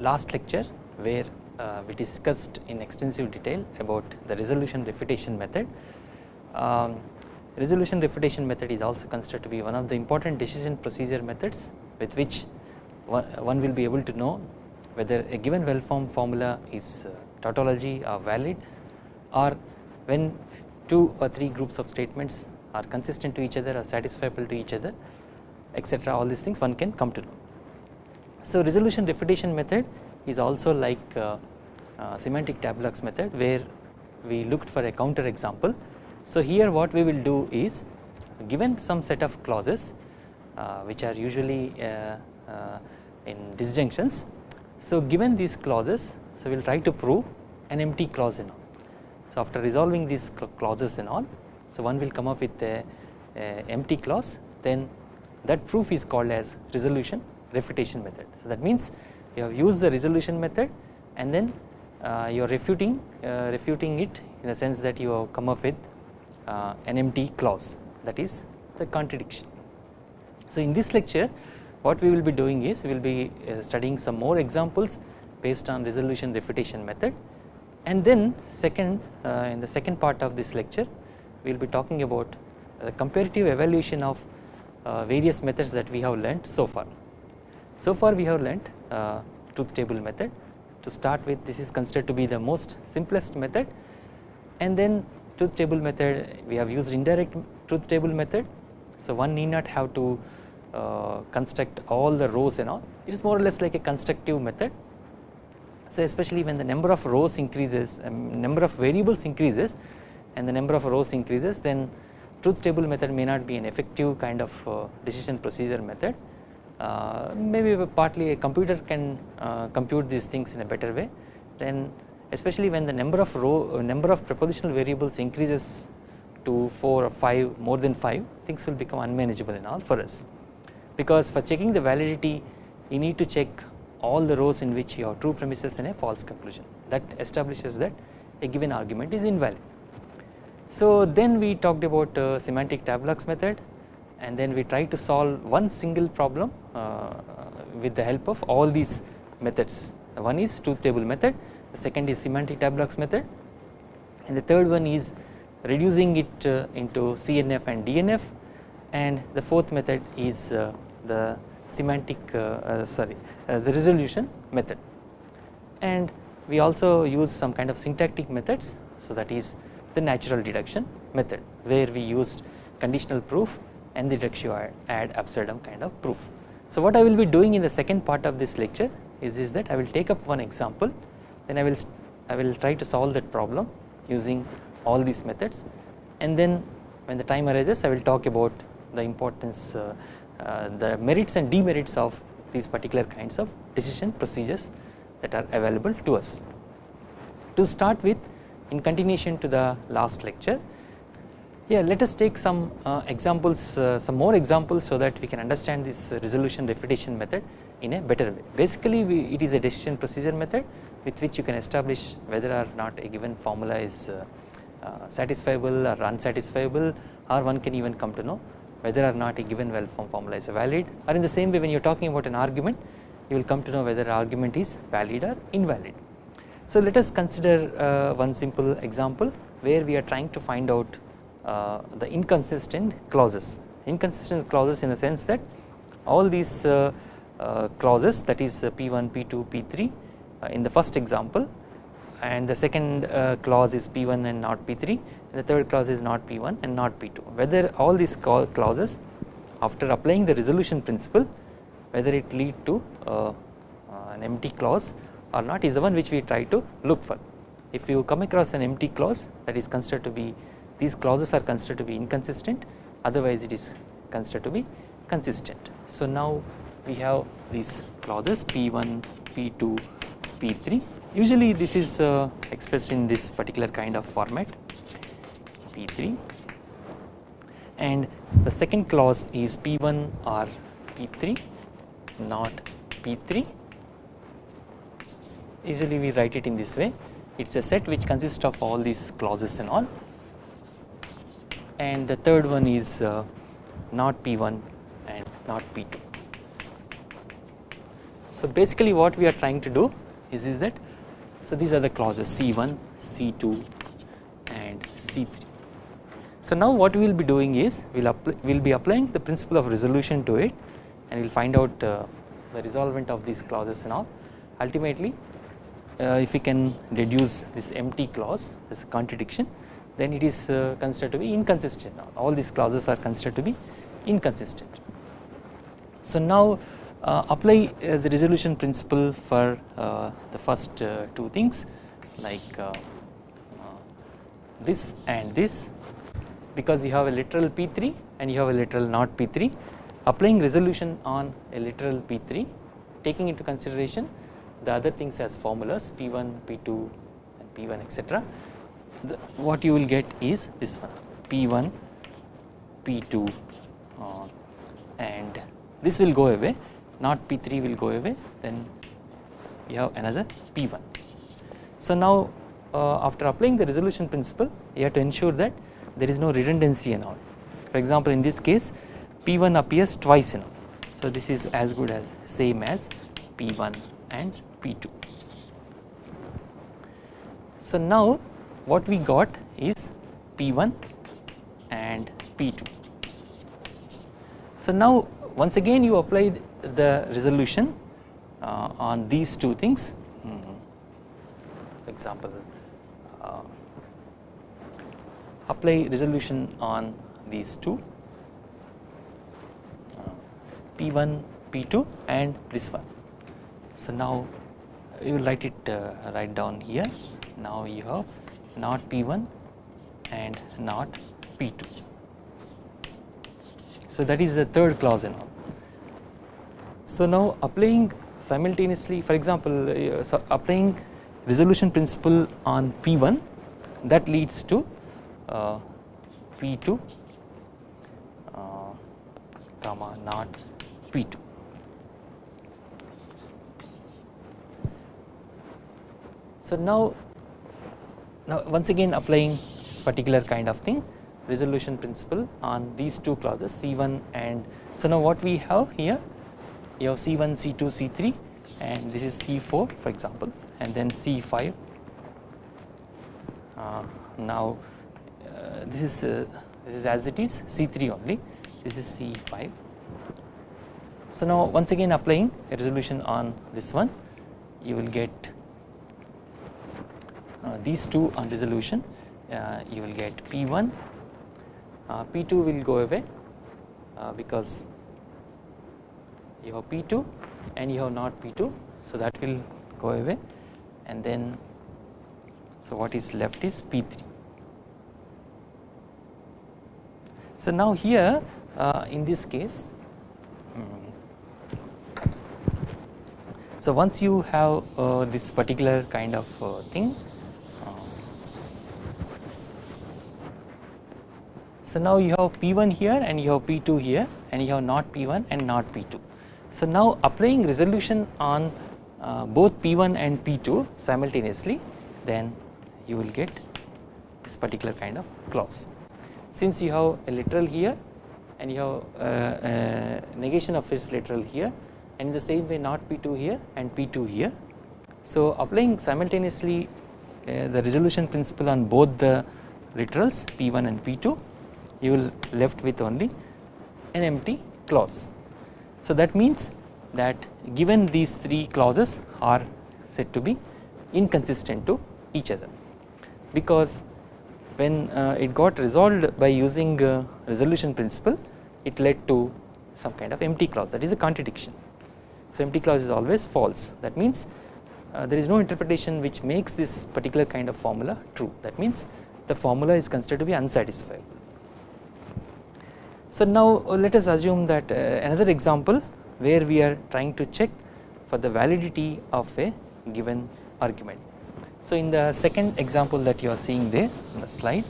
last lecture where uh, we discussed in extensive detail about the resolution refutation method. Um, resolution refutation method is also considered to be one of the important decision procedure methods with which one, one will be able to know whether a given well formed formula is uh, tautology or valid or when two or three groups of statements are consistent to each other or satisfiable to each other etc all these things one can come to know. So resolution refutation method is also like uh, uh, semantic tableaux method where we looked for a counter example. So here what we will do is given some set of clauses uh, which are usually uh, uh, in disjunctions. So given these clauses so we will try to prove an empty clause in all. So after resolving these clauses and all so one will come up with a, a empty clause then that proof is called as resolution refutation method. So that means you have used the resolution method and then uh, you are refuting uh, refuting it in the sense that you have come up with uh, an empty clause that is the contradiction. So in this lecture what we will be doing is we will be uh, studying some more examples based on resolution refutation method and then second uh, in the second part of this lecture we will be talking about the comparative evaluation of uh, various methods that we have learnt so far. So far we have learnt uh, truth table method. To start with this is considered to be the most simplest method. And then truth table method we have used indirect truth table method. So one need not have to uh, construct all the rows and all. It is more or less like a constructive method. So especially when the number of rows increases um, number of variables increases and the number of rows increases then truth table method may not be an effective kind of uh, decision procedure method uh, maybe partly a computer can uh, compute these things in a better way. Then especially when the number of row uh, number of propositional variables increases to 4 or 5 more than 5 things will become unmanageable in all for us. Because for checking the validity you need to check all the rows in which you have true premises and a false conclusion. That establishes that a given argument is invalid. So then we talked about uh, semantic tableaux method and then we try to solve one single problem uh, with the help of all these methods. One is truth table method the second is semantic tableaux method and the third one is reducing it uh, into CNF and DNF and the fourth method is uh, the semantic sorry the resolution method. And we also use some kind of syntactic methods. So that is the natural deduction method where we used conditional proof and the reductio ad absurdum kind of proof. So what I will be doing in the second part of this lecture is, is that I will take up one example then I will I will try to solve that problem using all these methods and then when the time arises I will talk about the importance uh, uh, the merits and demerits of these particular kinds of decision procedures that are available to us. To start with in continuation to the last lecture yeah let us take some uh, examples uh, some more examples so that we can understand this resolution refutation method in a better way basically we, it is a decision procedure method with which you can establish whether or not a given formula is uh, uh satisfiable or unsatisfiable or one can even come to know whether or not a given well formed formula is valid or in the same way when you are talking about an argument you will come to know whether argument is valid or invalid. So let us consider uh, one simple example where we are trying to find out uh, the inconsistent clauses inconsistent clauses in the sense that all these uh, uh, clauses that is P1 P2 P3 in the first example and the second clause is P1 and not P3 and the third clause is not P1 and not P2 whether all these clauses after applying the resolution principle whether it lead to an empty clause or not is the one which we try to look for. If you come across an empty clause that is considered to be these clauses are considered to be inconsistent otherwise it is considered to be consistent. So now we have these clauses P1, P2, P3 usually this is uh, expressed in this particular kind of format P3 and the second clause is P1 or P3 not P3 usually we write it in this way. It is a set which consists of all these clauses and all and the third one is uh, not P1 and not P2. So basically what we are trying to do is, is that so these are the clauses C1, C2 and C3. So now what we will be doing is we will we'll be applying the principle of resolution to it and we will find out uh, the resolvent of these clauses and all ultimately uh, if we can reduce this empty clause this contradiction then it is uh, considered to be inconsistent all these clauses are considered to be inconsistent. So now uh, apply uh, the resolution principle for the first two things like this and this because you have a literal P3 and you have a literal not P3 applying resolution on a literal P3 taking into consideration the other things as formulas P1, P2 and P1 etc. what you will get is this one. P1, P2 uh, and this will go away. Not P3 will go away. Then you have another P1. So now uh, after applying the resolution principle you have to ensure that there is no redundancy and all. For example in this case P1 appears twice in all. So this is as good as same as P1 and P2. So now what we got is P1 and P2. So now once again you apply the resolution uh, on these two things mm -hmm. example uh, apply resolution on these two uh, P1 P2 and this one so now you write it uh, write down here now you have not P1 and not P2 so that is the third clause in all. So now applying simultaneously for example uh, so applying resolution principle on P1 that leads to uh, P2 uh, comma not P2 So now, now once again applying this particular kind of thing resolution principle on these two clauses C1 and so now what we have here? You have C1 C2 C3 and this is C4 for example and then C5 uh, now uh, this is uh, this is as it is C3 only. This is C5 so now once again applying a resolution on this one you will get these two on resolution uh, you will get P1 uh, P2 will go away because you have P2 and you have not P2 so that will go away. And then so what is left is P3 so now here uh, in this case um, so once you have uh, this particular kind of uh, thing So now you have P1 here and you have P2 here and you have not P1 and not P2. So now applying resolution on uh, both P1 and P2 simultaneously then you will get this particular kind of clause. Since you have a literal here and you have uh, negation of its literal here and in the same way not P2 here and P2 here. So applying simultaneously uh, the resolution principle on both the literals P1 and P2 you will left with only an empty clause. So that means that given these three clauses are said to be inconsistent to each other because when uh, it got resolved by using uh, resolution principle it led to some kind of empty clause that is a contradiction. So empty clause is always false that means uh, there is no interpretation which makes this particular kind of formula true that means the formula is considered to be unsatisfiable. So now uh, let us assume that uh, another example where we are trying to check for the validity of a given argument. So in the second example that you are seeing there in the slide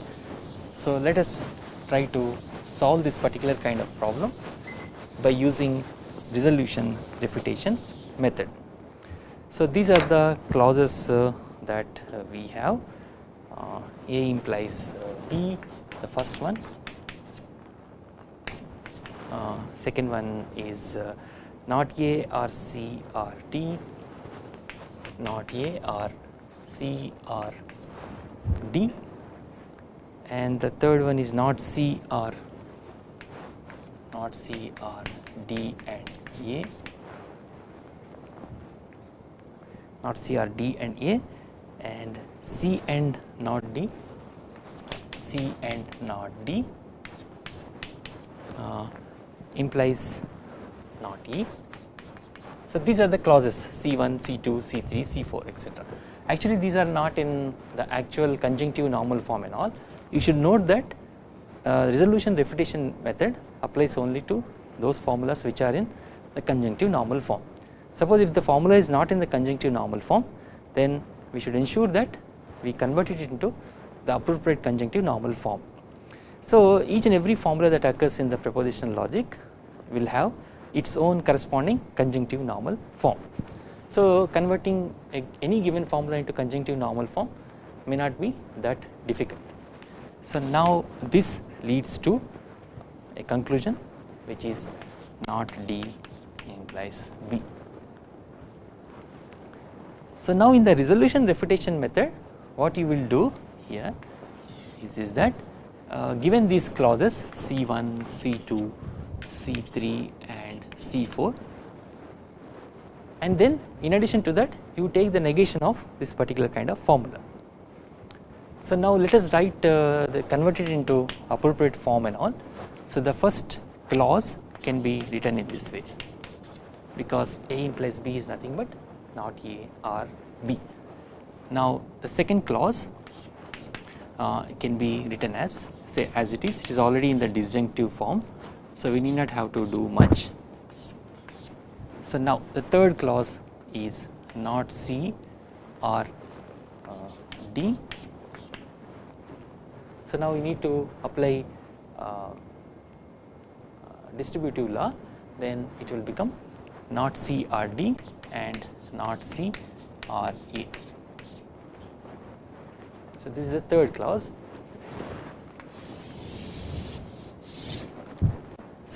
so let us try to solve this particular kind of problem by using resolution refutation method. So these are the clauses uh, that we have A implies B the first one second one is uh, not A or C or D not A or C or D. And the third one is not C or not C or D and A. Not C or D and A. And C and not D. C and not D. Uh, implies not E. So these are the clauses C1, C2, C3, C4 etc. Actually these are not in the actual conjunctive normal form and all. You should note that uh, resolution refutation method applies only to those formulas which are in the conjunctive normal form. Suppose if the formula is not in the conjunctive normal form then we should ensure that we convert it into the appropriate conjunctive normal form. So each and every formula that occurs in the propositional logic will have its own corresponding conjunctive normal form. So converting a, any given formula into conjunctive normal form may not be that difficult. So now this leads to a conclusion which is not D implies B. So now in the resolution refutation method what you will do here is, is that uh, given these clauses C1, C2, C3 and C4 and then in addition to that you take the negation of this particular kind of formula. So now let us write uh, the convert it into appropriate form and all. So the first clause can be written in this way because A implies B is nothing but not A or B. Now the second clause uh, can be written as say as it is it is already in the disjunctive form so we need not have to do much. So now the third clause is not C or uh, D. So now we need to apply uh, distributive law then it will become not C or D and not C or E. So this is the third clause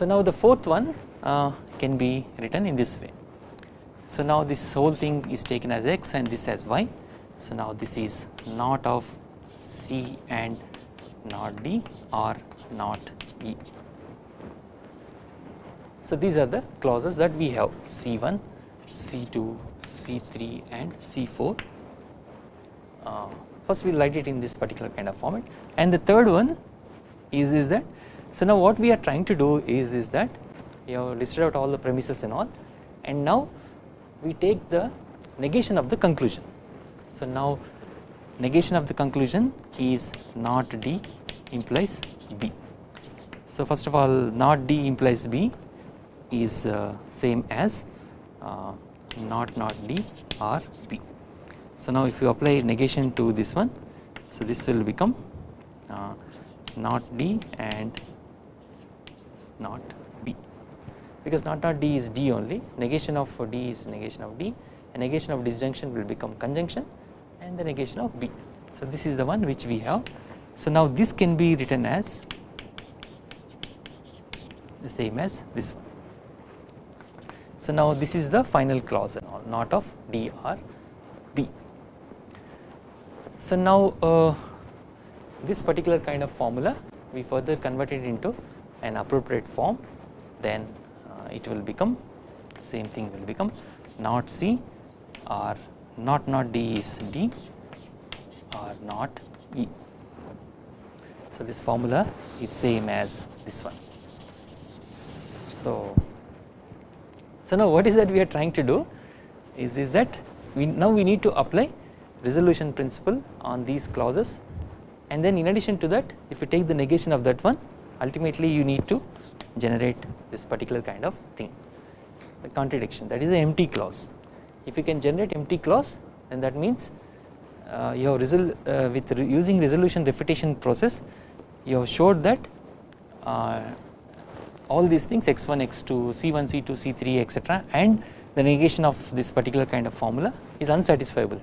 So now the fourth one uh, can be written in this way. So now this whole thing is taken as x and this as y. So now this is not of C and not D or not E. So these are the clauses that we have C1, C2, C3 and C4. Uh, first we will write it in this particular kind of format and the third one is, is that so now what we are trying to do is, is that you have listed out all the premises and all and now we take the negation of the conclusion. So now negation of the conclusion is not D implies B. So first of all not D implies B is uh, same as uh, not not D or B. So now if you apply negation to this one so this will become uh, not D and not B because not not D is D only negation of D is negation of D and negation of disjunction will become conjunction and the negation of B. So this is the one which we have. So now this can be written as the same as this one. So now this is the final clause and all not of D or B. So now uh, this particular kind of formula we further convert it into an appropriate form then uh, it will become same thing will become not C or not not D is D or not E. So this formula is same as this one. So, so now what is that we are trying to do is, is that we now we need to apply resolution principle on these clauses and then in addition to that if you take the negation of that one ultimately you need to generate this particular kind of thing. The contradiction that is the empty clause. If you can generate empty clause then that means uh, you have resol uh, with re using resolution refutation process you have showed that uh, all these things x1 x2 c1 c2 c3 etc and the negation of this particular kind of formula is unsatisfiable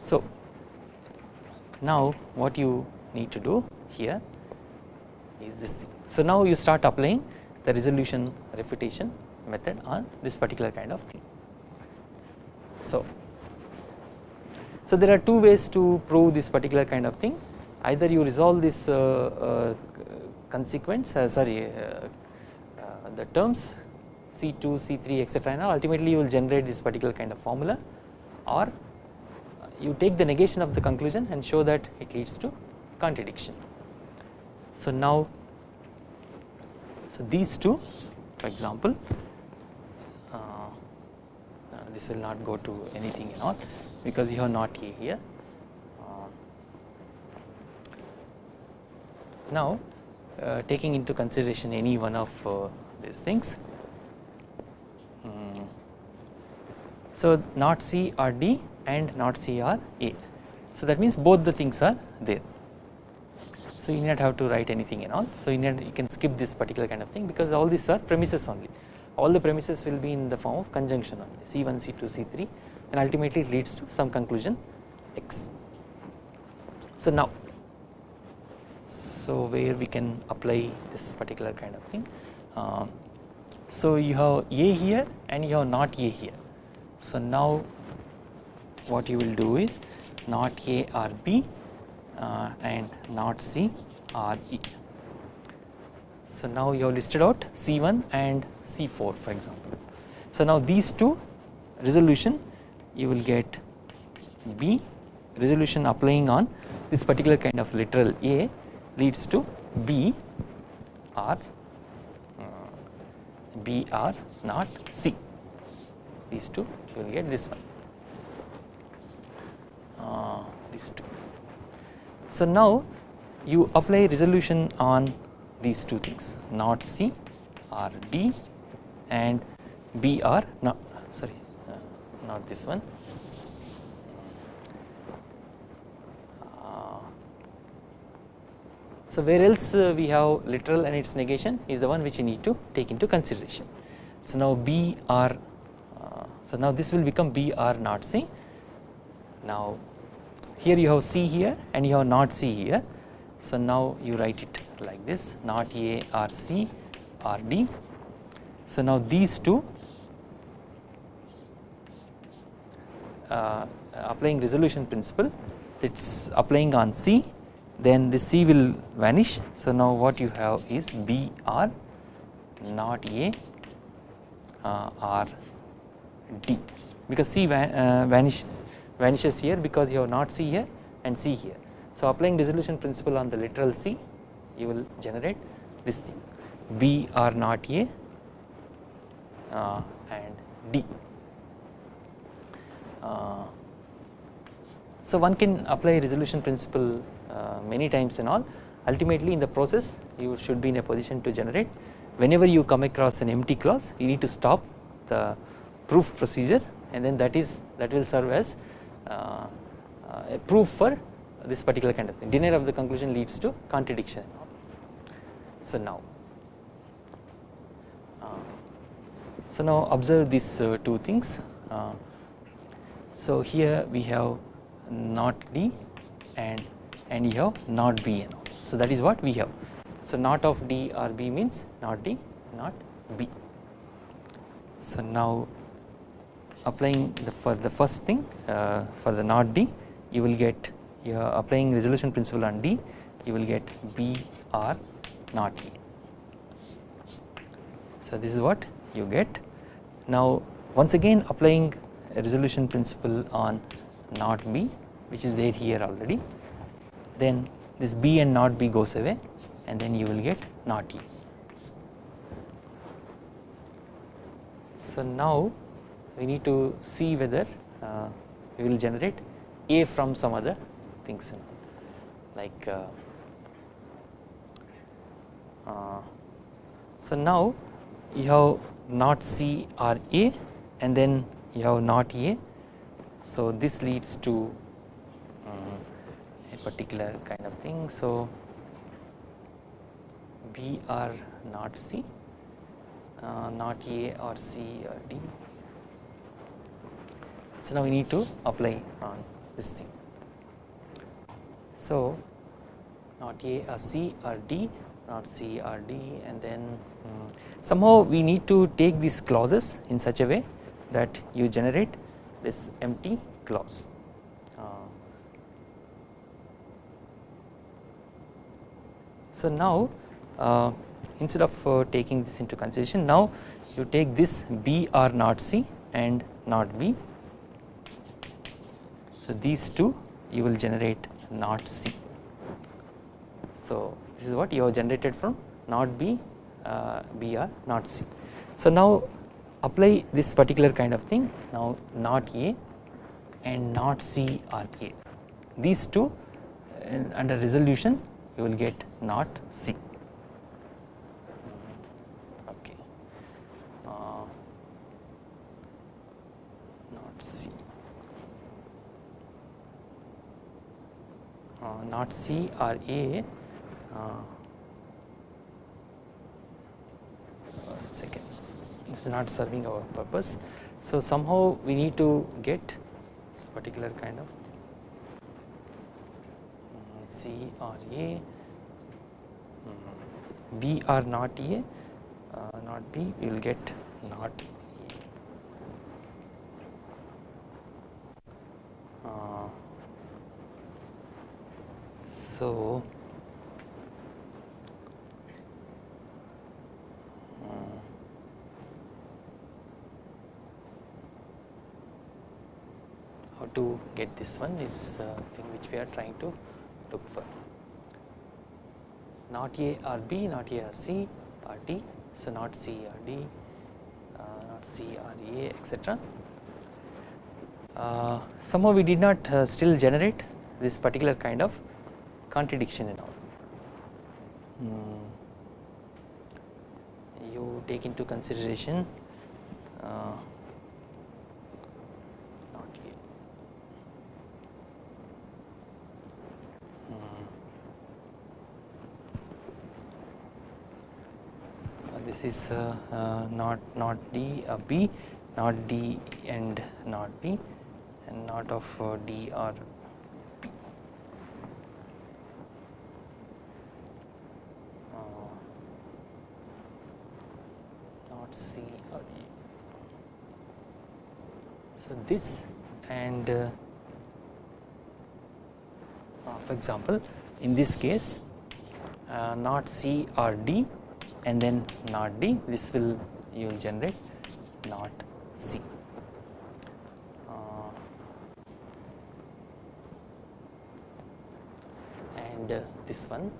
so now what you need to do here is this thing. So now you start applying the resolution refutation method on this particular kind of thing. So, so there are two ways to prove this particular kind of thing either you resolve this uh, uh, consequence uh, sorry uh, uh, the terms C2, C3 etc and ultimately you will generate this particular kind of formula or you take the negation of the conclusion and show that it leads to contradiction. So now so these two for example uh, uh, this will not go to anything and all because you have not A here. Uh, now uh, taking into consideration any one of uh, these things um, so not C or D and not C or A. So that means both the things are there. So you need not have to write anything and all. So you, need, you can skip this particular kind of thing because all these are premises only. All the premises will be in the form of conjunction only C1 C2 C3 and ultimately it leads to some conclusion X. So now so where we can apply this particular kind of thing um, so you have A here and you have not A here. So now what you will do is not A or B uh, and not C or E. So now you have listed out C1 and C4 for example. So now these two resolution you will get B resolution applying on this particular kind of literal A leads to B or uh, B or not C these two you will get this one uh, these two. So now you apply resolution on these two things. Not C or D and B or not sorry uh, not this one. Uh, so where else uh, we have literal and its negation is the one which you need to take into consideration. So now B or uh, so now this will become B or not C. Now here you have C here and you have not C here. So now you write it like this not A or C or D. So now these two uh, applying resolution principle it is applying on C then the C will vanish. So now what you have is B or not A uh, or D. Because C uh, vanish vanishes here because you have not C here and C here. So applying resolution principle on the literal C you will generate this thing B or not A uh, and D. Uh, so one can apply resolution principle uh, many times and all ultimately in the process you should be in a position to generate whenever you come across an empty clause you need to stop the proof procedure and then that is that will serve as proof for this particular kind of thing. Denial of the conclusion leads to contradiction. So now uh, so now observe these two things. So here we have not D and and you have not B and all. So that is what we have. So not of D or B means not D not B. So now applying the for the first thing uh, for the not D you will get are applying resolution principle on D you will get B or not A. So this is what you get now once again applying resolution principle on not B which is there here already then this B and not B goes away and then you will get not E. So now we need to see whether uh, we will generate A from some other things like uh, uh, so now you have not C or A and then you have not A. So this leads to um, a particular kind of thing. So B or not C uh, not A or C or D. So now we need to apply on this thing. So not A or C or D, not C or D and then um, somehow we need to take these clauses in such a way that you generate this empty clause. Uh, so now uh, instead of uh, taking this into consideration now you take this B or not C and not B. So these two you will generate not C. So this is what you have generated from not B, uh, B or not C. So now apply this particular kind of thing now not A and not C or A. These two under resolution you will get not C. Okay. Uh, not C. Uh, not C or A. Uh, second. This is not serving our purpose. So somehow we need to get this particular kind of C or A, mm, or not A, uh, not B, we will get not A. Uh, so, uh, how to get this one is uh, thing which we are trying to look for. Not A or B not A or C or D so not C or D uh, not C or A etc uh, somehow we did not uh, still generate this particular kind of contradiction in all. Hmm. you take into consideration uh, this is uh, uh, not not D uh, B not D and not B and not of D or B. not C or E. So this and uh, for example in this case uh, not C or D and then not D this will you will generate not C. Uh, and uh, this one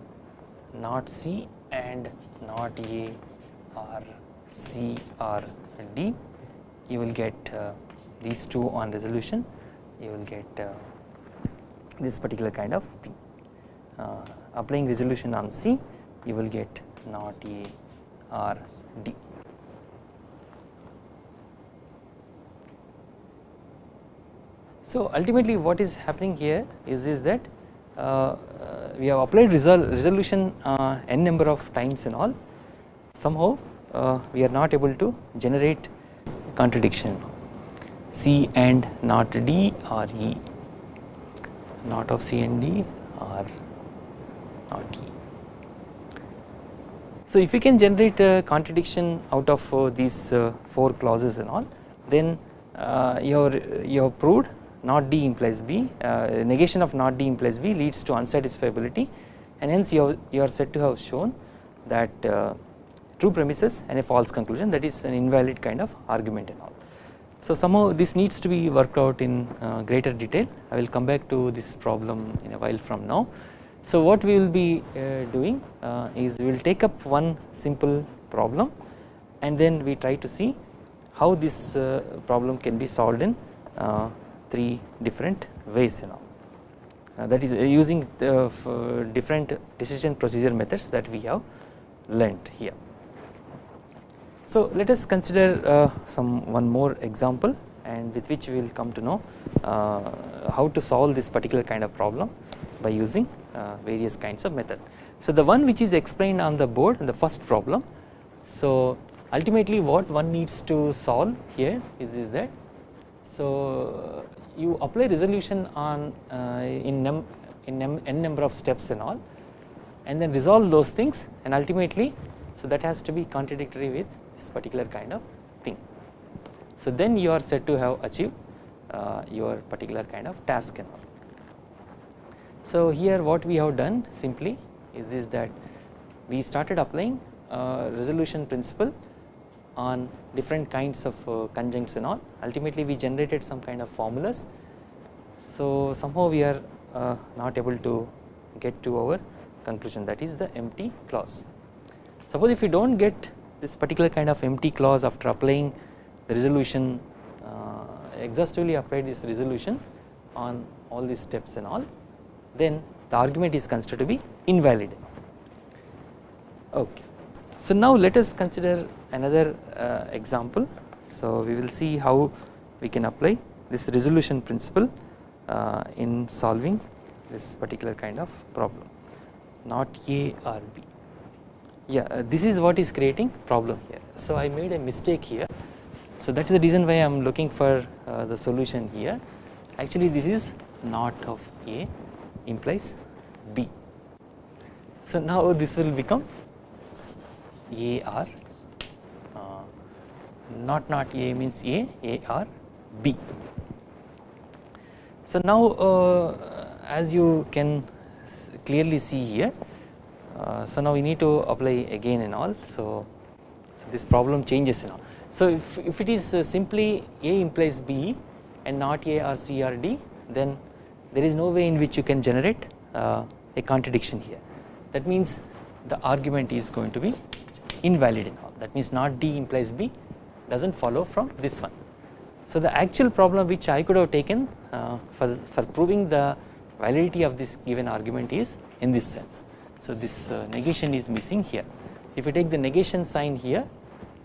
not C and not A or C or D you will get uh, these two on resolution you will get uh, this particular kind of thing. Uh, applying resolution on C you will get not A or D. So ultimately what is happening here is, is that uh, uh, we have applied resol resolution uh, n number of times and all somehow uh, we are not able to generate contradiction C and not D or E not of C and D or not E. So if we can generate a contradiction out of uh, these uh, 4 clauses and all then uh, you have proved not D implies B uh, negation of not D implies B leads to unsatisfiability and hence you, you are said to have shown that uh, true premises and a false conclusion that is an invalid kind of argument and all. So somehow this needs to be worked out in uh, greater detail I will come back to this problem in a while from now. So what we will be uh, doing uh, is we will take up one simple problem and then we try to see how this uh, problem can be solved in uh, three different ways you know uh, that is using different decision procedure methods that we have learnt here. So let us consider some one more example and with which we will come to know how to solve this particular kind of problem by using uh, various kinds of method. So the one which is explained on the board in the first problem so ultimately what one needs to solve here is this that so you apply resolution on uh, in, num in num n number of steps and all and then resolve those things and ultimately so that has to be contradictory with this particular kind of thing. So then you are said to have achieved uh, your particular kind of task and all. So here what we have done simply is, is that we started applying resolution principle on different kinds of uh, conjuncts and all ultimately we generated some kind of formulas. So somehow we are uh, not able to get to our conclusion that is the empty clause. Suppose if you do not get this particular kind of empty clause after applying the resolution uh, exhaustively apply this resolution on all these steps and all then the argument is considered to be invalid. Okay. So now let us consider another uh, example. So we will see how we can apply this resolution principle uh, in solving this particular kind of problem. Not A or B yeah uh, this is what is creating problem here. So I made a mistake here. So that is the reason why I am looking for uh, the solution here. Actually this is not of A implies B. So now this will become AR uh, not not A means A A or B. So now uh, as you can clearly see here so now we need to apply again and all so, so this problem changes and so if, if it is uh, simply A implies B and not A or C or D then there is no way in which you can generate uh, a contradiction here that means the argument is going to be invalid in all that means not D implies B does not follow from this one. So the actual problem which I could have taken uh, for, for proving the validity of this given argument is in this sense. So this uh, negation is missing here if you take the negation sign here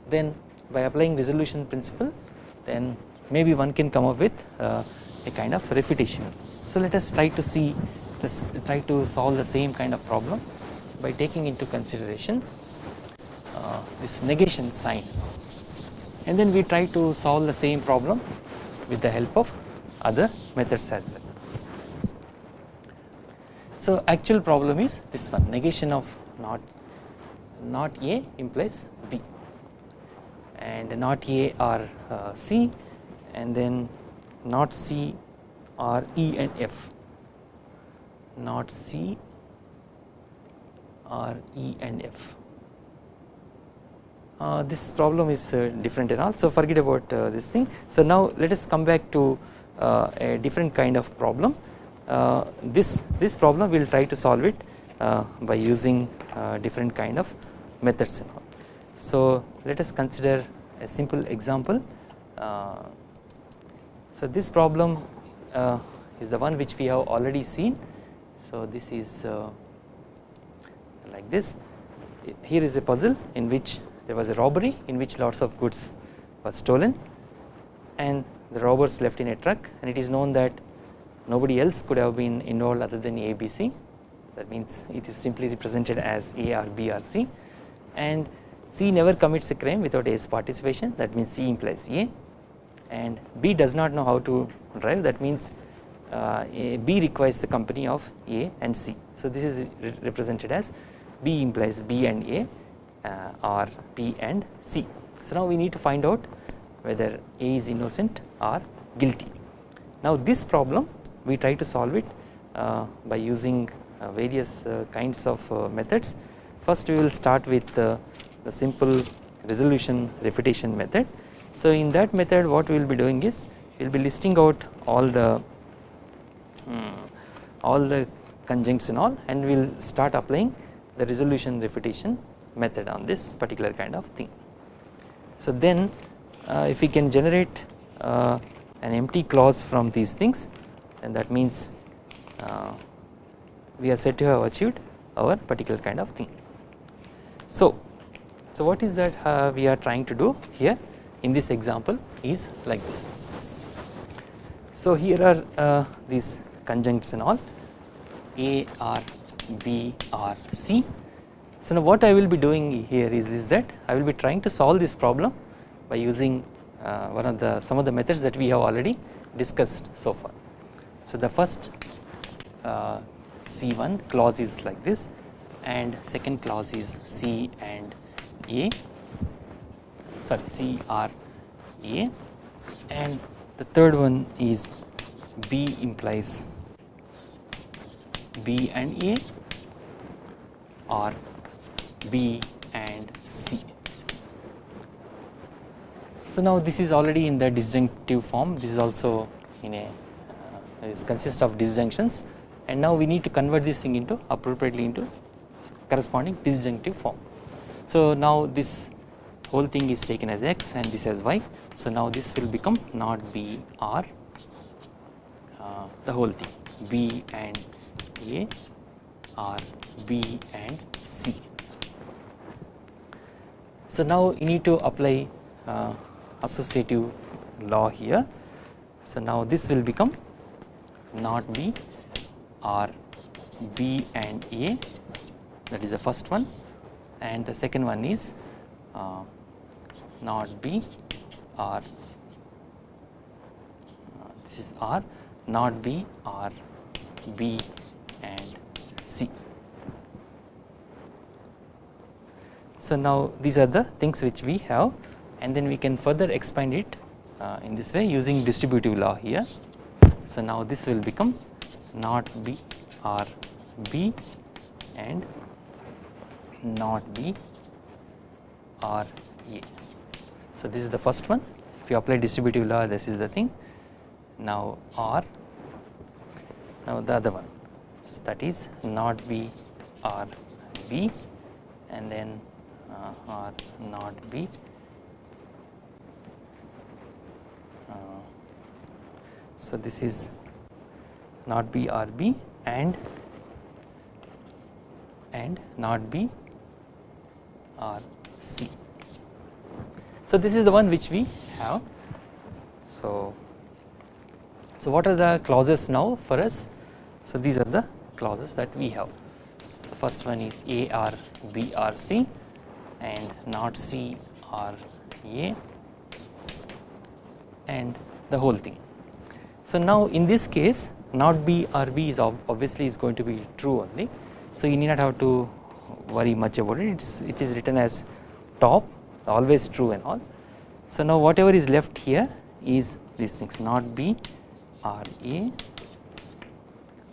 then by applying resolution principle then maybe one can come up with uh, a kind of refutation. So let us try to see this try to solve the same kind of problem by taking into consideration uh, this negation sign and then we try to solve the same problem with the help of other methods as well. So actual problem is this one negation of not not A implies B and not A or uh, C and then not C or E and F not C or E and F. Uh, this problem is uh, different and all so forget about uh, this thing. So now let us come back to uh, a different kind of problem this this problem we will try to solve it uh, by using different kind of methods and all. So let us consider a simple example. Uh, so this problem uh, is the one which we have already seen. So this is uh, like this. Here is a puzzle in which there was a robbery in which lots of goods were stolen and the robbers left in a truck and it is known that nobody else could have been involved other than ABC that means it is simply represented as A or B or C and C never commits a crime without A's participation that means C implies A and B does not know how to drive that means uh, B requires the company of A and C. So this is re represented as B implies B and A uh, or B and C. So now we need to find out whether A is innocent or guilty. Now this problem we try to solve it uh, by using uh, various uh, kinds of methods First we will start with the simple resolution refutation method. So in that method what we will be doing is we will be listing out all the um, all the conjuncts and all and we will start applying the resolution refutation method on this particular kind of thing. So then uh, if we can generate uh, an empty clause from these things then that means uh, we are said to have achieved our particular kind of thing. So, so what is that uh, we are trying to do here in this example is like this. So here are uh, these conjuncts and all A R B R C. So now what I will be doing here is, is that I will be trying to solve this problem by using uh, one of the some of the methods that we have already discussed so far. So the first uh, C1 clause is like this and second clause is C and A. Sorry C R A. And the third one is B implies B and A or B and C. So now this is already in the disjunctive form. This is also in a uh, this consists of disjunctions and now we need to convert this thing into appropriately into corresponding disjunctive form. So now this whole thing is taken as x and this as y so now this will become not b r uh, the whole thing b and a or b and c. So now you need to apply uh, associative law here so now this will become not b or b and a. That is the first one. And the second one is uh, not b or uh, this is r. Not b or b and c. So now these are the things which we have. And then we can further expand it uh, in this way using distributive law here. So now this will become not b or b and not b or a. So this is the first one. If you apply distributive law this is the thing. Now or now the other one. So that is not b or b and then uh, or not b so this is not B R B and and not B R C. So this is the one which we have. So so what are the clauses now for us? So these are the clauses that we have. So the first one is A or B or C and not C R A and the whole thing. So now in this case not B or B is obviously is going to be true only. So you need not have to worry much about it. It's, it is written as top always true and all. So now whatever is left here is these things not B or A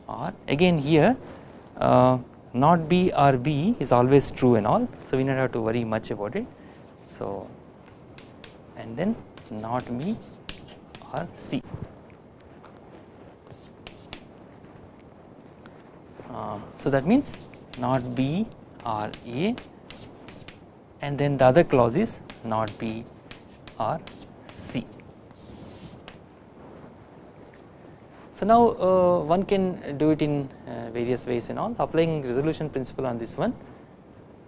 or again here uh, not B or B is always true and all. So we not have to worry much about it. So and then not B or C. so that means not B or A and then the other clause is not B or C. So now uh, one can do it in uh, various ways and all applying resolution principle on this one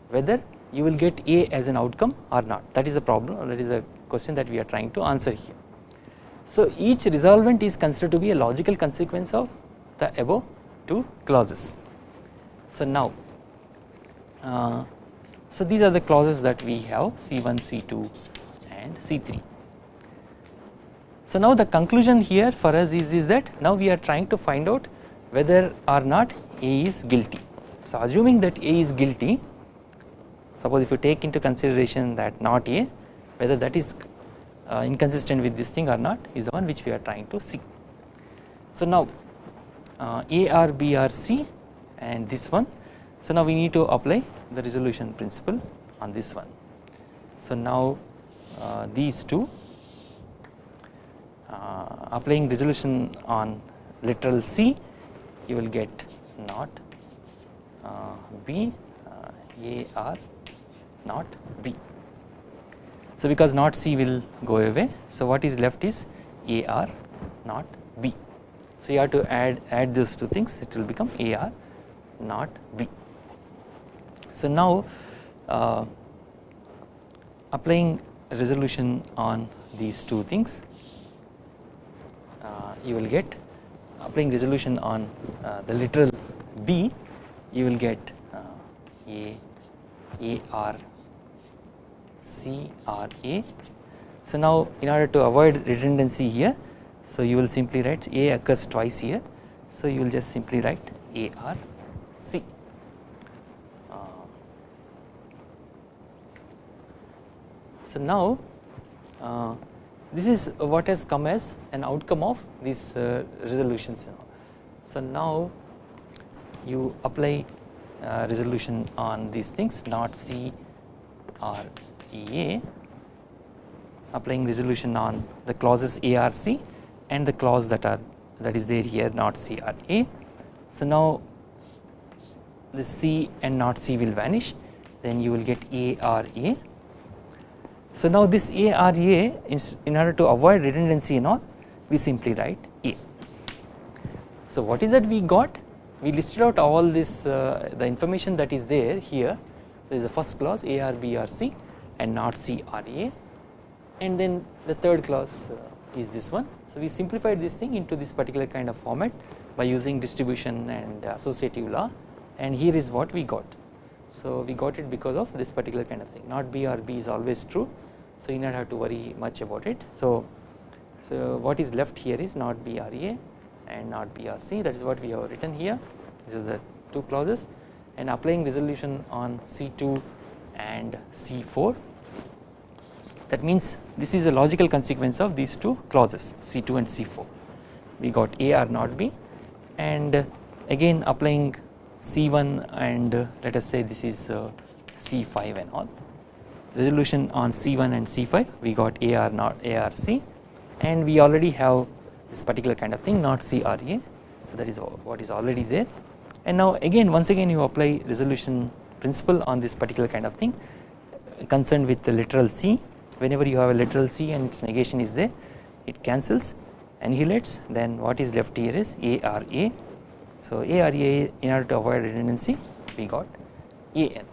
whether you will get A as an outcome or not that is a problem or that is a question that we are trying to answer here. So each resolvent is considered to be a logical consequence of the above two clauses. So now uh, so these are the clauses that we have C1, C2 and C3. So now the conclusion here for us is, is that now we are trying to find out whether or not A is guilty. So assuming that A is guilty suppose if you take into consideration that not A whether that is uh, inconsistent with this thing or not is the one which we are trying to see. So now uh, A or B or C and this one so now we need to apply the resolution principle on this one. So now uh, these two uh, applying resolution on literal C you will get not uh, B uh, A R not B. So because not C will go away so what is left is A R not. So you have to add add those two things it will become A R not B. So now uh, applying resolution on these two things uh, you will get applying resolution on uh, the literal B you will get uh, A A R C R A. So now in order to avoid redundancy here so you will simply write A occurs twice here. So you will just simply write A R So now uh, this is what has come as an outcome of these uh, resolutions. So now you apply uh, resolution on these things not C or applying resolution on the clauses ARC and the clause that are that is there here not C or A. So now the C and not C will vanish then you will get A or A. So now this A or A in order to avoid redundancy and all we simply write A. So what is that we got we listed out all this uh, the information that is there here there is the first clause A or B or C and not C or A and then the third clause uh, is this one. So we simplified this thing into this particular kind of format by using distribution and associative law. And here is what we got. So we got it because of this particular kind of thing. Not B or B is always true. So you not have to worry much about it. So, so what is left here is not B or A and not B or C. That is what we have written here. These are the two clauses. And applying resolution on C2 and C4 that means this is a logical consequence of these two clauses C2 and C4 we got A or not B and again applying C1 and let us say this is uh, C5 and all. Resolution on C1 and C5 we got A or not A or C and we already have this particular kind of thing not C or A. So that is what is already there. And now again once again you apply resolution principle on this particular kind of thing concerned with the literal C whenever you have a literal C and its negation is there it cancels and annihilates then what is left here is ARA. so ARA in order to avoid redundancy we got AN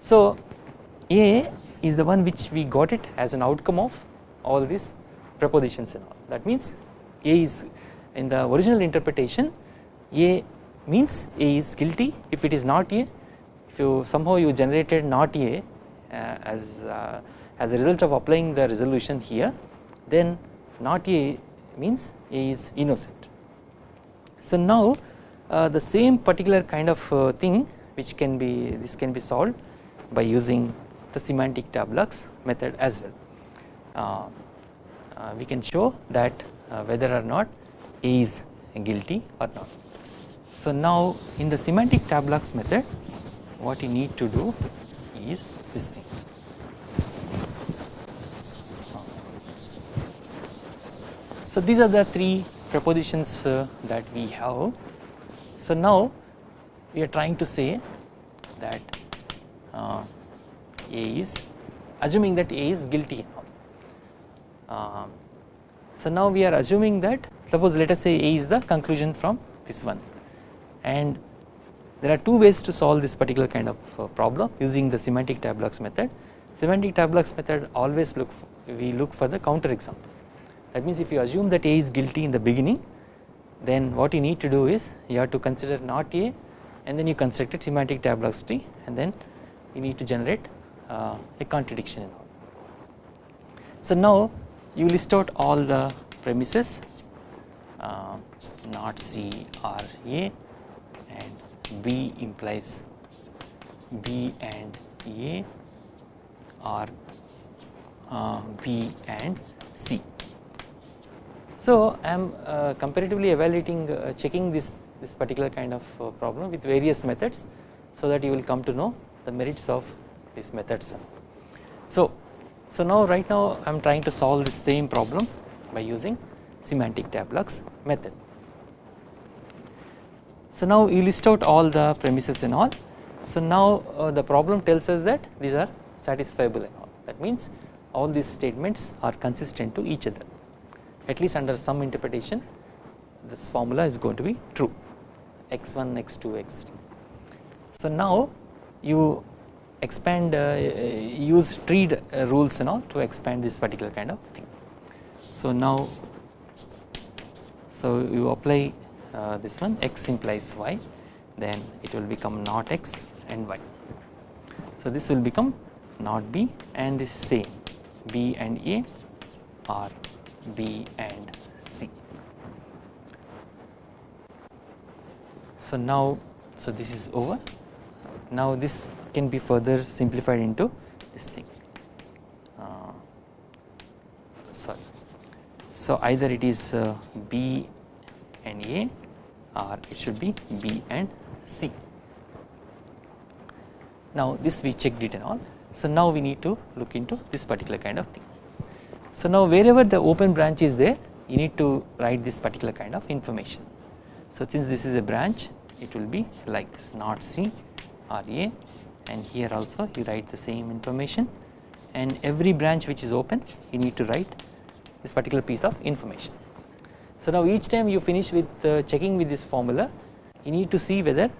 so A is the one which we got it as an outcome of all these propositions and all. That means A is in the original interpretation A means A is guilty if it is not A. If you somehow you generated not A uh, as uh, as a result of applying the resolution here then not A means A is innocent. So now uh, the same particular kind of uh, thing which can be this can be solved by using the semantic tableaux method as well. Uh, uh, we can show that whether or not A is guilty or not. So now in the semantic tableaux method what you need to do is this thing. So these are the three propositions uh, that we have. So now we are trying to say that uh, A is assuming that A is guilty. Uh, so now we are assuming that suppose let us say A is the conclusion from this one and there are two ways to solve this particular kind of uh, problem using the semantic tableaux method. Semantic tableaux method always look for, we look for the counter example that means if you assume that A is guilty in the beginning then what you need to do is you have to consider not A and then you construct a semantic tableaux tree and then you need to generate uh, a contradiction in all. So now you list out all the premises uh, not C or A and B implies B and A or uh, B and C. So I am uh, comparatively evaluating uh, checking this this particular kind of uh, problem with various methods so that you will come to know the merits of these methods. So so now right now I am trying to solve the same problem by using semantic tableaux method. So now you list out all the premises and all. So now uh, the problem tells us that these are satisfiable and all. That means all these statements are consistent to each other. At least under some interpretation, this formula is going to be true. x1, x2, x3. So now you expand, uh, use tree uh, rules and all to expand this particular kind of thing. So now, so you apply uh, this one x implies y then it will become not x and y. So this will become not b and this is same b and a are B and C. So now, so this is over. Now this can be further simplified into this thing. Uh, sorry. So either it is uh, B and A, or it should be B and C. Now this we checked it and all. So now we need to look into this particular kind of thing. So now wherever the open branch is there you need to write this particular kind of information. So since this is a branch it will be like this not C and here also you write the same information and every branch which is open you need to write this particular piece of information. So now each time you finish with uh, checking with this formula you need to see whether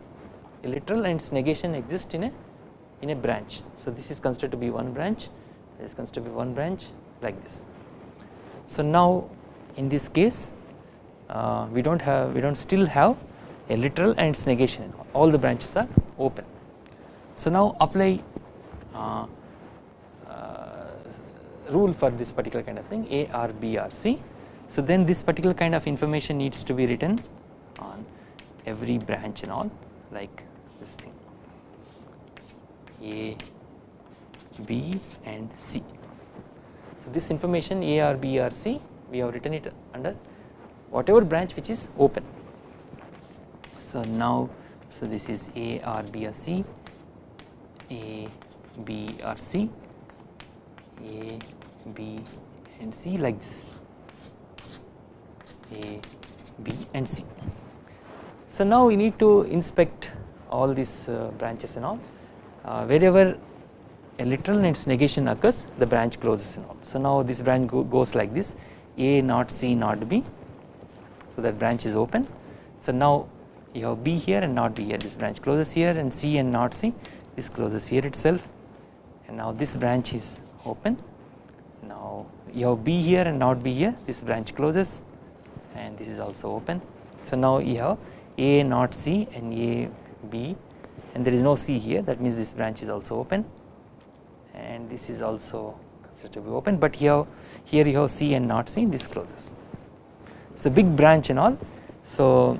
a literal and its negation exist in a in a branch. So this is considered to be one branch this is considered to be one branch like this. So now in this case uh, we do not have we do not still have a literal and its negation all the branches are open. So now apply uh, uh, rule for this particular kind of thing A R B R C. So then this particular kind of information needs to be written on every branch and all like this thing A B and C. So this information A R B R C we have written it under whatever branch which is open. So now so this is A R B R C a, B or C, A, B and C like this A, B and C. So now we need to inspect all these uh, branches and all uh, wherever a literal and its negation occurs the branch closes and all. So now this branch go goes like this A not C not B. So that branch is open. So now you have B here and not B here. This branch closes here and C and not C. This closes here itself. And now this branch is open. Now you have B here and not B here. This branch closes and this is also open. So now you have A not C and A B. And there is no C here. That means this branch is also open and this is also considered to be open but here here you have C and not C this closes it's a big branch and all so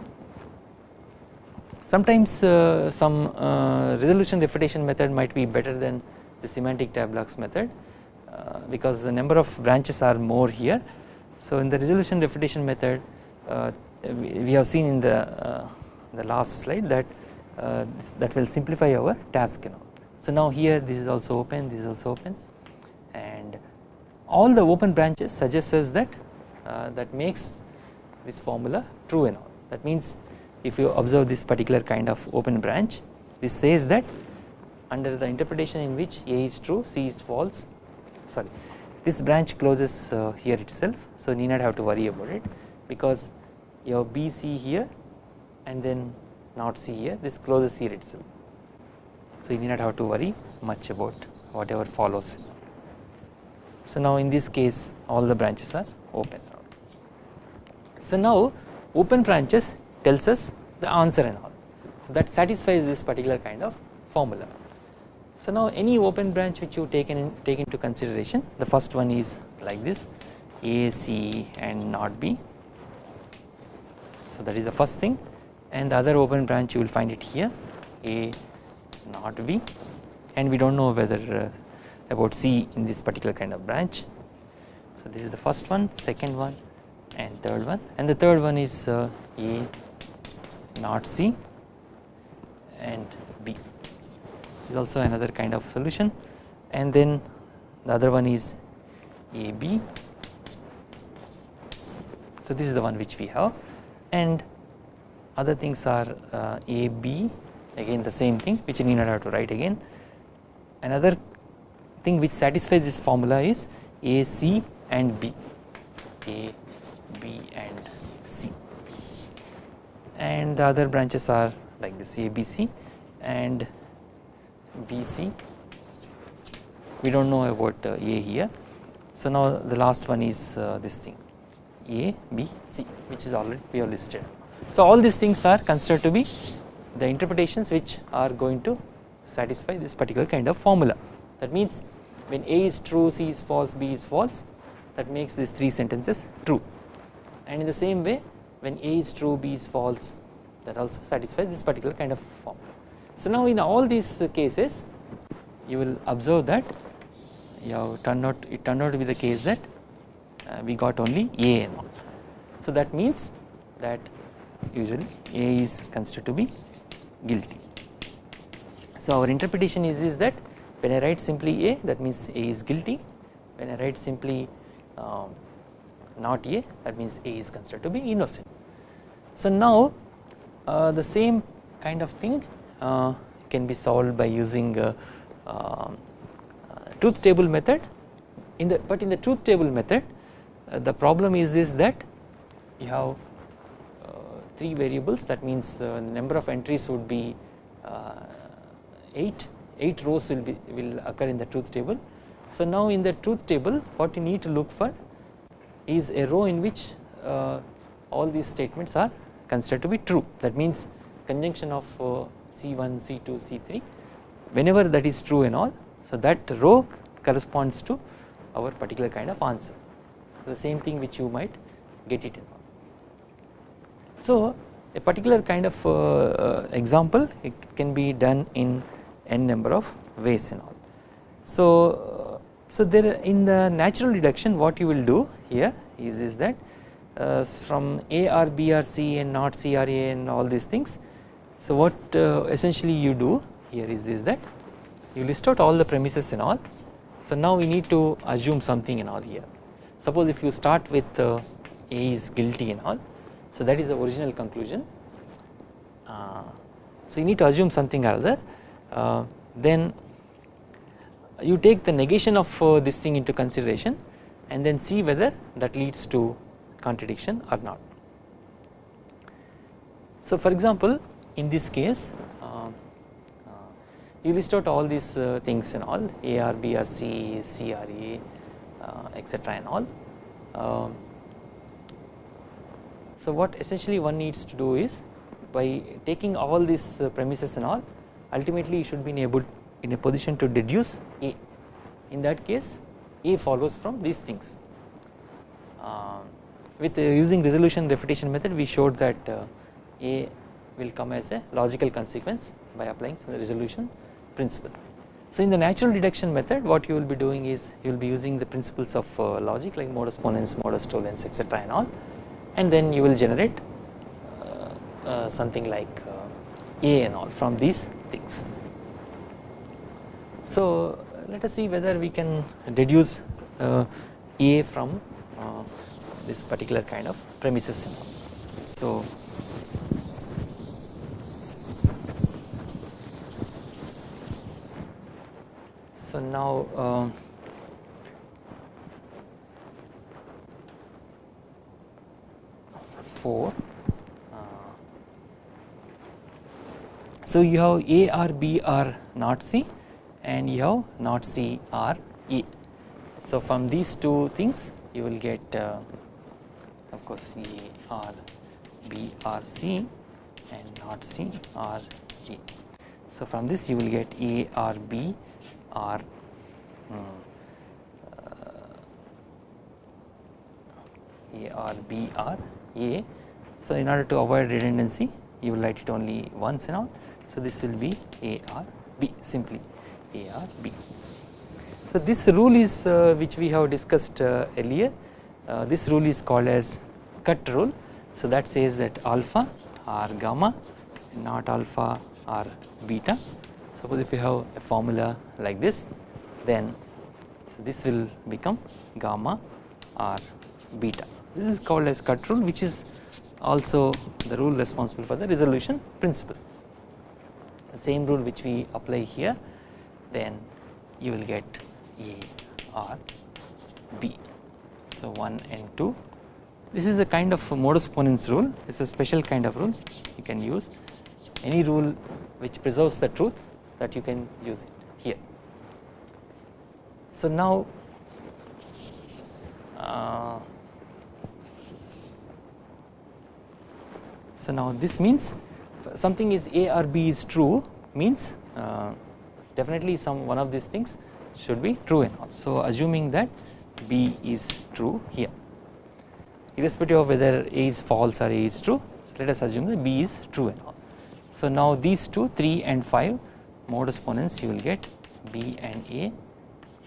Sometimes uh, some uh, resolution refutation method might be better than the semantic tableaux method uh, because the number of branches are more here. So in the resolution refutation method uh, we have seen in the uh, the last slide that uh, that will simplify our task you know. So now here this is also open this is also open. And all the open branches suggests us that that makes this formula true and all. That means if you observe this particular kind of open branch this says that under the interpretation in which A is true C is false sorry this branch closes uh, here itself. So need not have to worry about it because you have B C here and then not C here this closes here itself so you need not have to worry much about whatever follows so now in this case all the branches are open so now open branches tells us the answer and all. So that satisfies this particular kind of formula. So now any open branch which you take, in, take into consideration the first one is like this A, C and not B. So that is the first thing and the other open branch you will find it here A not B and we do not know whether uh, about C in this particular kind of branch. So this is the first one, second one and third one. And the third one is uh, A not C and B. Is also another kind of solution. And then the other one is AB so this is the one which we have. And other things are uh, AB again the same thing which you need not have to write again. Another thing which satisfies this formula is AC and B. A B and C. And the other branches are like this ABC and BC we do not know about uh, A here. So now the last one is uh, this thing. A, B, C which is already we have listed. So all these things are considered to be the interpretations which are going to satisfy this particular kind of formula that means when A is true, C is false, B is false that makes these three sentences true and in the same way when A is true B is false that also satisfies this particular kind of formula. So now in all these cases you will observe that you have turned out it turned out to be the case that uh, we got only A and all. So that means that usually A is considered to be guilty. So our interpretation is, is that when I write simply A that means A is guilty when I write simply um, not A that means A is considered to be innocent. So now uh, the same kind of thing uh, can be solved by using um, uh, truth table method in the but in the truth table method uh, the problem is is that you have uh, 3 variables. That means uh, the number of entries would be uh, 8 8 rows will be will occur in the truth table. So now in the truth table what you need to look for is a row in which uh, all these statements are considered to be true. That means conjunction of C1, C2, C3 whenever that is true and all so that row corresponds to our particular kind of answer. The same thing which you might get it in. So a particular kind of uh, uh, example it can be done in n number of ways and all. So, uh, so there in the natural deduction what you will do here is, is that uh, from A or B or C and not C or A and all these things. So what uh, essentially you do here is, is that you list out all the premises and all. So now we need to assume something and all here. Suppose if you start with uh, A is guilty and all. So that is the original conclusion. Uh, so you need to assume something or other. Uh, then you take the negation of uh, this thing into consideration and then see whether that leads to contradiction or not. So for example in this case uh, uh, you list out all these uh, things and all A R B R C C R A etc and all. So what essentially one needs to do is by taking all these premises and all ultimately you should be able in a position to deduce A in that case A follows from these things. Um, with uh, using resolution refutation method we showed that uh, A will come as a logical consequence by applying the resolution principle. So in the natural deduction method what you will be doing is you will be using the principles of uh, logic like modus ponens, modus tollens etc and all and then you will generate uh, uh, something like uh, A and all from these things. So, let us see whether we can deduce uh, A from uh, this particular kind of premises. So, so now uh, 4. Uh, so, you have A R B R not C and you have not C R E. So, from these two things you will get uh, of course C R B R C and not C R E. So, from this you will get A R B R um, A R B R a. So in order to avoid redundancy you will write it only once and all. So this will be A R B simply A R B. So this rule is uh, which we have discussed uh, earlier. Uh, this rule is called as cut rule. So that says that alpha or gamma not alpha or beta. Suppose if you have a formula like this then so this will become gamma or beta. This is called as cut rule which is also the rule responsible for the resolution principle. The same rule which we apply here then you will get A or B. So 1 and 2 this is a kind of modus ponens rule it is a special kind of rule which you can use any rule which preserves the truth that you can use it here. So now uh, so now this means something is A or B is true means uh, definitely some one of these things should be true and all. So assuming that B is true here irrespective of whether A is false or A is true so let us assume that B is true and all. So now these two 3 and 5 modus ponens you will get B and A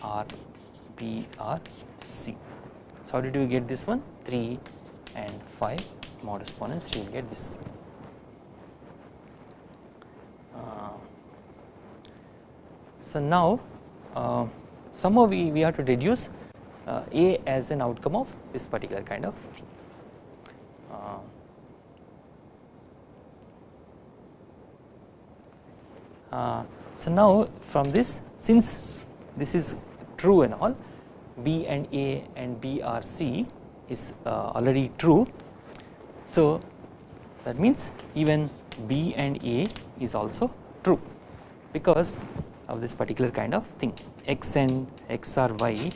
are B or C So how did you get this one 3 and 5 modus ponens you will get this uh, so now uh, somehow we, we have to deduce uh, A as an outcome of this particular kind of thing. Uh, uh, so now from this since this is true and all B and A and B are C is already true. So that means even B and A is also true because of this particular kind of thing x and x or y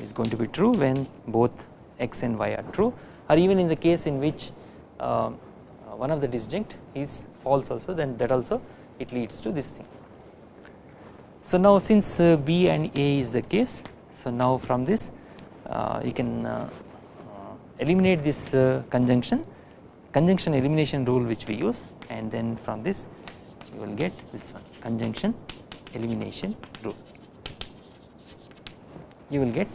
is going to be true when both x and y are true or even in the case in which uh, one of the disjunct is false also then that also it leads to this thing. So now since uh, B and A is the case so now from this uh, you can uh, eliminate this uh, conjunction. Conjunction elimination rule which we use. And then from this you will get this one. Conjunction elimination rule. You will get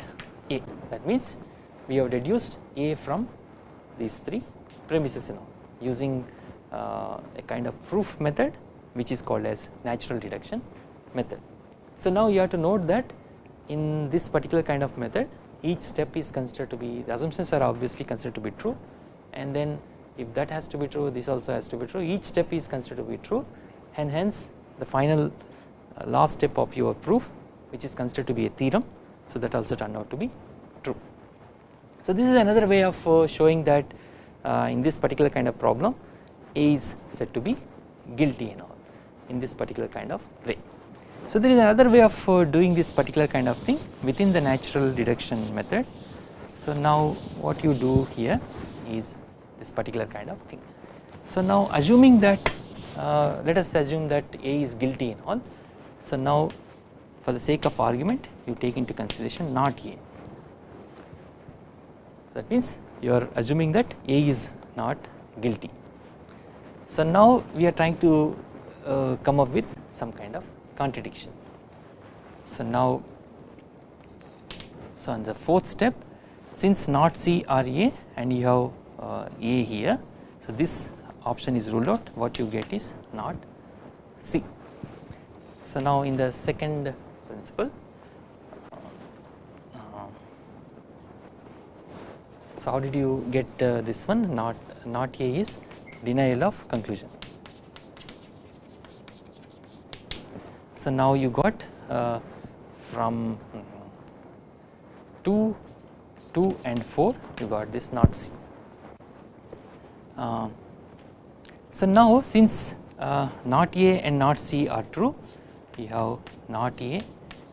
A. That means we have deduced A from these three premises using uh, a kind of proof method which is called as natural deduction method. So now you have to note that in this particular kind of method each step is considered to be the assumptions are obviously considered to be true and then if that has to be true this also has to be true each step is considered to be true and hence the final uh, last step of your proof which is considered to be a theorem so that also turned out to be true. So this is another way of uh, showing that uh, in this particular kind of problem A is said to be guilty and all in this particular kind of way. So there is another way of uh, doing this particular kind of thing within the natural deduction method. So now what you do here is this particular kind of thing. So now assuming that uh, let us assume that A is guilty in all. So now for the sake of argument you take into consideration not A. That means you are assuming that A is not guilty. So now we are trying to uh, come up with some kind of contradiction. So now so on the fourth step since not C or A and you have uh, A here so this option is ruled out what you get is not C. So now in the second principle uh, so how did you get uh, this one not not A is denial of conclusion. So now you got uh, from 2, 2 and 4 you got this not C. Uh, so now since uh, not A and not C are true we have not A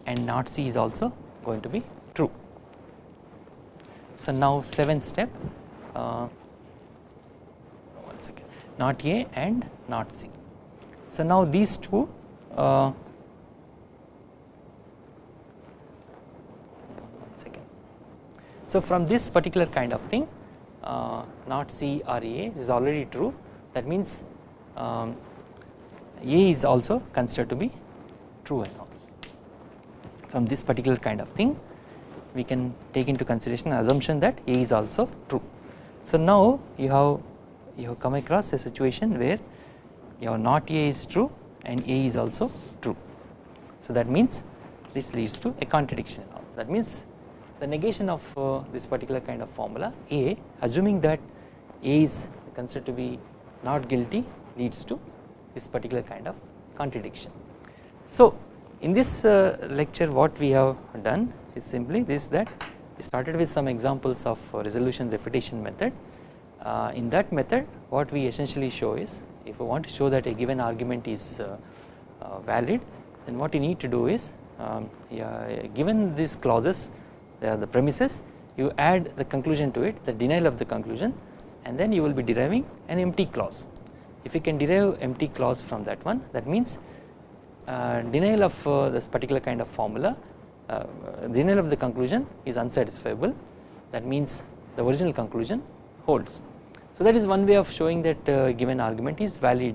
and not C is also going to be true. So now seventh step uh, one second not A and not C. So now these two uh, So from this particular kind of thing uh, not C or A is already true that means um, A is also considered to be true and all. From this particular kind of thing we can take into consideration assumption that A is also true. So now you have you have come across a situation where your not A is true and A is also true. So that means this leads to a contradiction that means the negation of uh, this particular kind of formula A assuming that A is considered to be not guilty leads to this particular kind of contradiction. So in this uh, lecture what we have done is simply this that we started with some examples of uh, resolution refutation method. Uh, in that method what we essentially show is if we want to show that a given argument is uh, uh, valid then what you need to do is um, yeah, given these clauses there are the premises you add the conclusion to it the denial of the conclusion and then you will be deriving an empty clause. If you can derive empty clause from that one that means uh, denial of uh, this particular kind of formula uh, denial of the conclusion is unsatisfiable that means the original conclusion holds. So that is one way of showing that uh, given argument is valid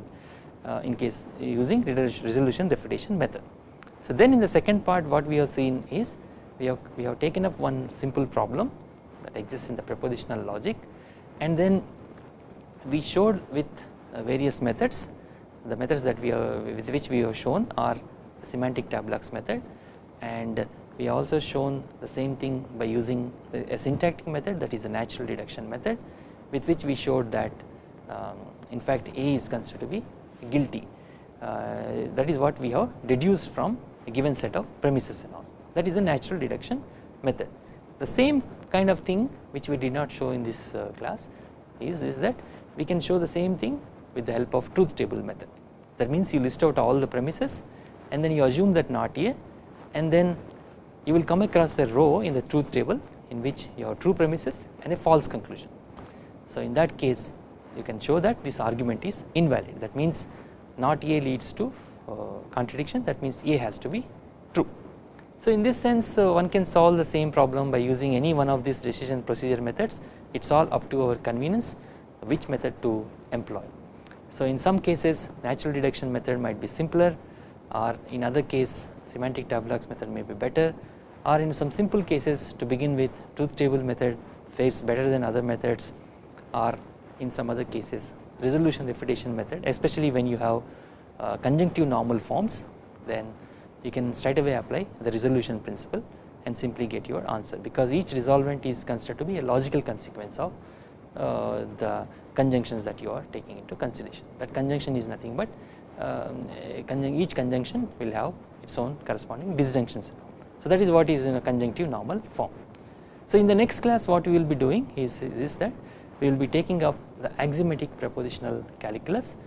uh, in case using resolution refutation method. So then in the second part what we have seen is we have we have taken up one simple problem that exists in the propositional logic. And then we showed with uh, various methods. The methods that we are with which we have shown are the semantic tableaux method. And we also shown the same thing by using a syntactic method that is a natural deduction method with which we showed that um, in fact A is considered to be guilty. Uh, that is what we have deduced from a given set of premises and all that is a natural deduction method. The same kind of thing which we did not show in this uh, class is, is that we can show the same thing with the help of truth table method that means you list out all the premises and then you assume that not A and then you will come across a row in the truth table in which you have true premises and a false conclusion. So in that case you can show that this argument is invalid that means not A leads to uh, contradiction that means A has to be. So in this sense uh, one can solve the same problem by using any one of these decision procedure methods it is all up to our convenience which method to employ. So in some cases natural deduction method might be simpler or in other case semantic tableaux method may be better or in some simple cases to begin with truth table method fares better than other methods or in some other cases resolution refutation method especially when you have uh, conjunctive normal forms then you can straight away apply the resolution principle and simply get your answer. Because each resolvent is considered to be a logical consequence of uh, the conjunctions that you are taking into consideration. That conjunction is nothing but um, each conjunction will have its own corresponding disjunctions. So that is what is in a conjunctive normal form. So in the next class what we will be doing is, is that we will be taking up the axiomatic propositional calculus.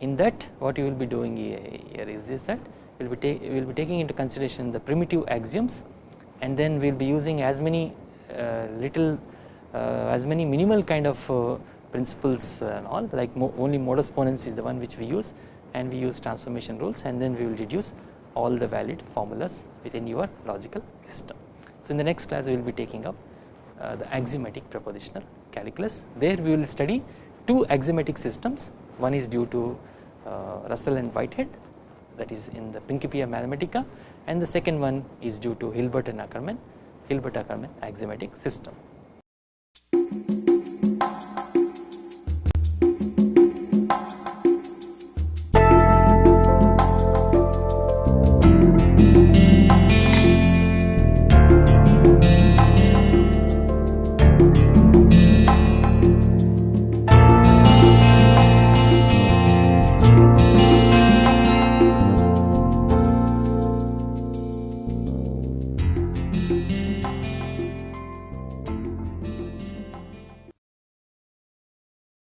In that what you will be doing here is, is that we will be, we will be taking into consideration the primitive axioms and then we will be using as many uh, little uh, as many minimal kind of uh, principles and all like mo only modus ponens is the one which we use and we use transformation rules and then we will reduce all the valid formulas within your logical system. So in the next class we will be taking up uh, the axiomatic propositional calculus there we will study two axiomatic systems one is due to uh, Russell and Whitehead that is in the Principia Mathematica and the second one is due to Hilbert and Ackermann Hilbert Ackermann axiomatic system.